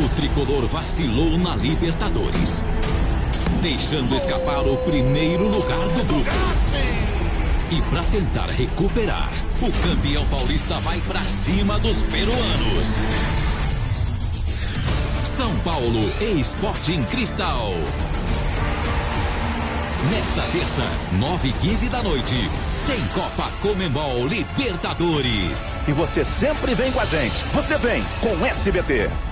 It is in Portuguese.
o tricolor vacilou na Libertadores, deixando escapar o primeiro lugar do grupo. E para tentar recuperar, o campeão paulista vai para cima dos peruanos. São Paulo e Sporting Cristal. Nesta terça, 9 h 15 da noite, tem Copa Comembol Libertadores. E você sempre vem com a gente. Você vem com SBT.